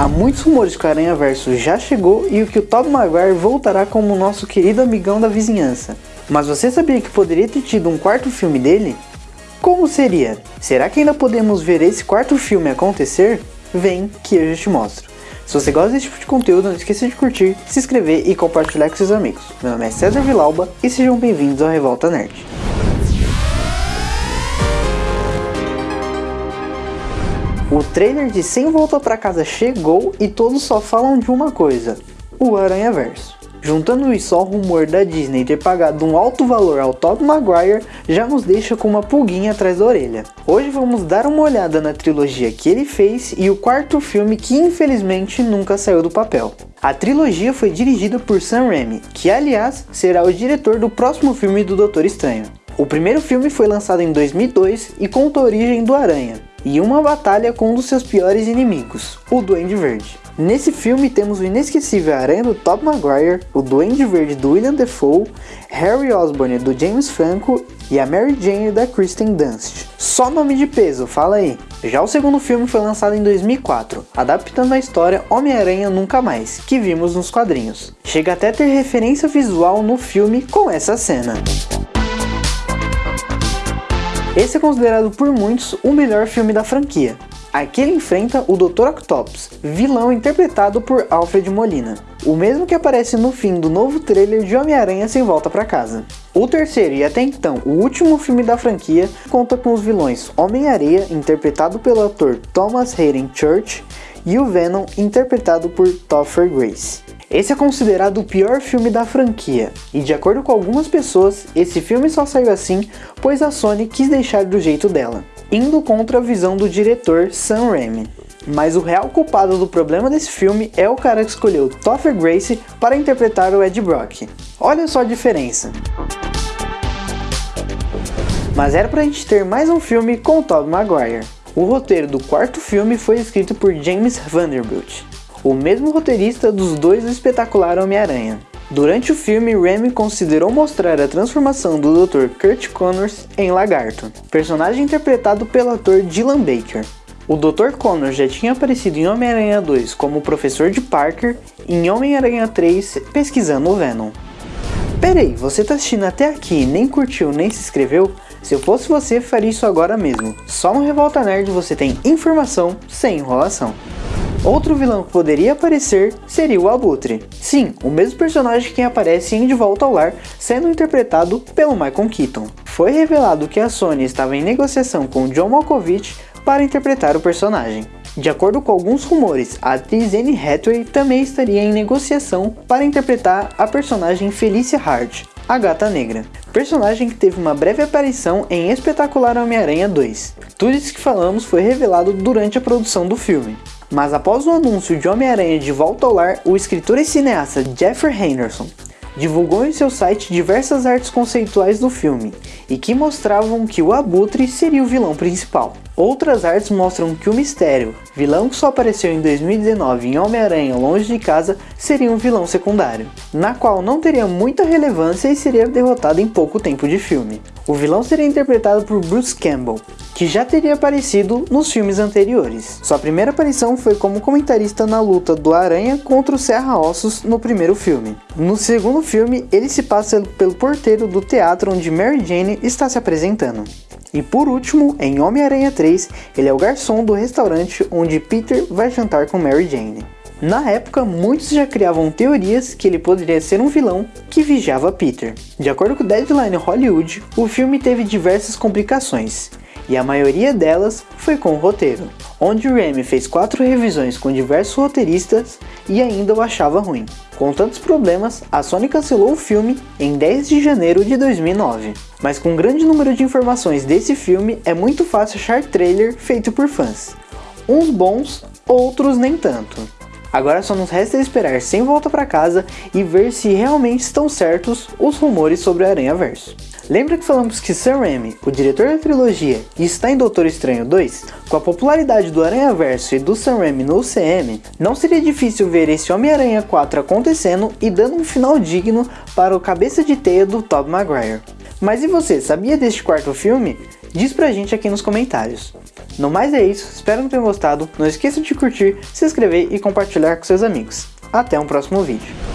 Há muitos rumores que o Aranha Verso já chegou e o que o Tobey Maguire voltará como nosso querido amigão da vizinhança. Mas você sabia que poderia ter tido um quarto filme dele? Como seria? Será que ainda podemos ver esse quarto filme acontecer? Vem que eu já te mostro. Se você gosta desse tipo de conteúdo, não esqueça de curtir, se inscrever e compartilhar com seus amigos. Meu nome é César Vilauba e sejam bem-vindos ao Revolta Nerd. O trailer de Sem Volta Pra Casa chegou e todos só falam de uma coisa, o Aranha Verso. Juntando isso ao rumor da Disney ter pagado um alto valor ao Tobey Maguire, já nos deixa com uma pulguinha atrás da orelha. Hoje vamos dar uma olhada na trilogia que ele fez e o quarto filme que infelizmente nunca saiu do papel. A trilogia foi dirigida por Sam Raimi, que aliás será o diretor do próximo filme do Doutor Estranho. O primeiro filme foi lançado em 2002 e conta a origem do Aranha, e uma batalha com um dos seus piores inimigos, o Duende Verde. Nesse filme temos o inesquecível Aranha do Tobey Maguire, o Duende Verde do William Defoe, Harry Osborn do James Franco e a Mary Jane da Kristen Dunst. Só nome de peso, fala aí. Já o segundo filme foi lançado em 2004, adaptando a história Homem-Aranha Nunca Mais, que vimos nos quadrinhos. Chega até a ter referência visual no filme com essa cena. Esse é considerado por muitos o melhor filme da franquia, Aqui ele enfrenta o Dr. Octopus, vilão interpretado por Alfred Molina, o mesmo que aparece no fim do novo trailer de Homem-Aranha Sem Volta para Casa. O terceiro e até então o último filme da franquia conta com os vilões Homem-Areia, interpretado pelo ator Thomas Hayden Church, e o Venom, interpretado por Topher Grace. Esse é considerado o pior filme da franquia, e de acordo com algumas pessoas, esse filme só saiu assim pois a Sony quis deixar do jeito dela indo contra a visão do diretor Sam Raimi. Mas o real culpado do problema desse filme é o cara que escolheu Topher Grace para interpretar o Ed Brock. Olha só a diferença. Mas era pra gente ter mais um filme com Tobey Maguire. O roteiro do quarto filme foi escrito por James Vanderbilt, o mesmo roteirista dos dois do espetacular Homem-Aranha. Durante o filme, Remy considerou mostrar a transformação do Dr. Kurt Connors em lagarto, personagem interpretado pelo ator Dylan Baker. O Dr. Connors já tinha aparecido em Homem-Aranha 2 como professor de Parker e em Homem-Aranha 3 pesquisando o Venom. Peraí, você tá assistindo até aqui e nem curtiu nem se inscreveu? Se eu fosse você, faria isso agora mesmo. Só no Revolta Nerd você tem informação sem enrolação. Outro vilão que poderia aparecer seria o Abutre. Sim, o mesmo personagem que aparece em De Volta ao Lar, sendo interpretado pelo Michael Keaton. Foi revelado que a Sony estava em negociação com John Malkovich para interpretar o personagem. De acordo com alguns rumores, a atriz Anne Hathaway também estaria em negociação para interpretar a personagem Felicia Hart, a Gata Negra, personagem que teve uma breve aparição em Espetacular Homem-Aranha 2. Tudo isso que falamos foi revelado durante a produção do filme. Mas após o anúncio de Homem-Aranha de volta ao lar, o escritor e cineasta Jeffrey Henderson divulgou em seu site diversas artes conceituais do filme e que mostravam que o Abutre seria o vilão principal. Outras artes mostram que o Mistério, vilão que só apareceu em 2019 em Homem-Aranha Longe de Casa, seria um vilão secundário, na qual não teria muita relevância e seria derrotado em pouco tempo de filme. O vilão seria interpretado por Bruce Campbell, que já teria aparecido nos filmes anteriores. Sua primeira aparição foi como comentarista na luta do Aranha contra o Serra Ossos no primeiro filme. No segundo filme, ele se passa pelo porteiro do teatro onde Mary Jane está se apresentando. E por último, em Homem-Aranha 3, ele é o garçom do restaurante onde Peter vai jantar com Mary Jane. Na época, muitos já criavam teorias que ele poderia ser um vilão que vigiava Peter. De acordo com Deadline Hollywood, o filme teve diversas complicações, e a maioria delas foi com o roteiro, onde Raimi fez quatro revisões com diversos roteiristas e ainda o achava ruim. Com tantos problemas, a Sony cancelou o filme em 10 de janeiro de 2009. Mas com um grande número de informações desse filme, é muito fácil achar trailer feito por fãs. Uns bons, outros nem tanto. Agora só nos resta esperar sem volta para casa e ver se realmente estão certos os rumores sobre o Aranha Verso. Lembra que falamos que Sam Raimi, o diretor da trilogia, está em Doutor Estranho 2? Com a popularidade do Aranha Verso e do Sam Raimi no UCM, não seria difícil ver esse Homem-Aranha 4 acontecendo e dando um final digno para o cabeça de teia do Tobey Maguire. Mas e você, sabia deste quarto filme? Diz pra gente aqui nos comentários. No mais é isso, espero que tenham gostado, não esqueça de curtir, se inscrever e compartilhar com seus amigos. Até um próximo vídeo.